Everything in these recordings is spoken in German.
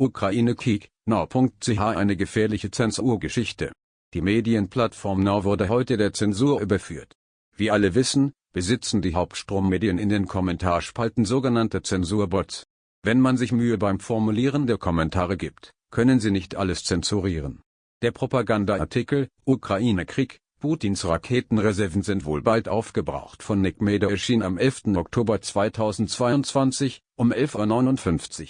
Ukraine-Krieg, now.ch eine gefährliche Zensurgeschichte. Die Medienplattform Now wurde heute der Zensur überführt. Wie alle wissen, besitzen die Hauptstrommedien in den Kommentarspalten sogenannte Zensurbots. Wenn man sich Mühe beim Formulieren der Kommentare gibt, können sie nicht alles zensurieren. Der Propagandaartikel, Ukraine-Krieg, Putins Raketenreserven sind wohl bald aufgebraucht von Nick Meder erschien am 11. Oktober 2022, um 11.59 Uhr.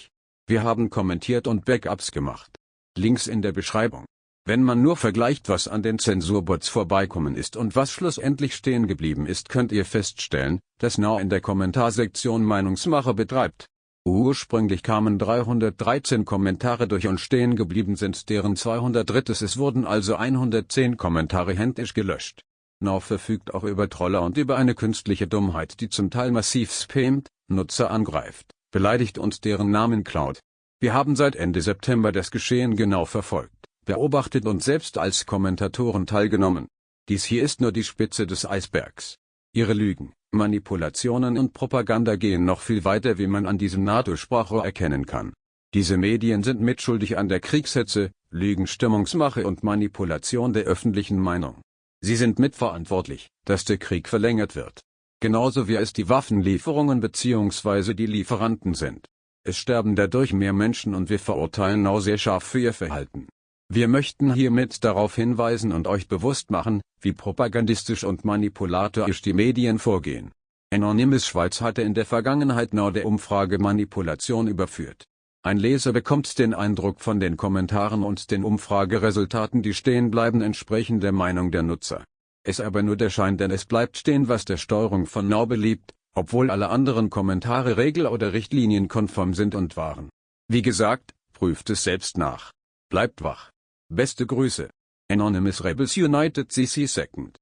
Wir haben kommentiert und Backups gemacht. Links in der Beschreibung. Wenn man nur vergleicht was an den Zensurbots vorbeikommen ist und was schlussendlich stehen geblieben ist könnt ihr feststellen, dass Now in der Kommentarsektion Meinungsmache betreibt. Ursprünglich kamen 313 Kommentare durch und stehen geblieben sind deren 203. Es wurden also 110 Kommentare händisch gelöscht. Now verfügt auch über Troller und über eine künstliche Dummheit die zum Teil massiv spammt, Nutzer angreift, beleidigt und deren Namen klaut. Wir haben seit Ende September das Geschehen genau verfolgt, beobachtet und selbst als Kommentatoren teilgenommen. Dies hier ist nur die Spitze des Eisbergs. Ihre Lügen, Manipulationen und Propaganda gehen noch viel weiter wie man an diesem NATO-Sprachrohr erkennen kann. Diese Medien sind mitschuldig an der Kriegshetze, Lügen Stimmungsmache und Manipulation der öffentlichen Meinung. Sie sind mitverantwortlich, dass der Krieg verlängert wird. Genauso wie es die Waffenlieferungen bzw. die Lieferanten sind. Es sterben dadurch mehr Menschen und wir verurteilen Nau sehr scharf für ihr Verhalten. Wir möchten hiermit darauf hinweisen und euch bewusst machen, wie propagandistisch und manipulatorisch die Medien vorgehen. Anonymous Schweiz hatte in der Vergangenheit Nau der Umfrage Manipulation überführt. Ein Leser bekommt den Eindruck von den Kommentaren und den Umfrageresultaten die stehen bleiben entsprechen der Meinung der Nutzer. Es aber nur der Schein denn es bleibt stehen was der Steuerung von Now beliebt, obwohl alle anderen Kommentare regel- oder richtlinienkonform sind und waren. Wie gesagt, prüft es selbst nach. Bleibt wach. Beste Grüße. Anonymous Rebels United CC Second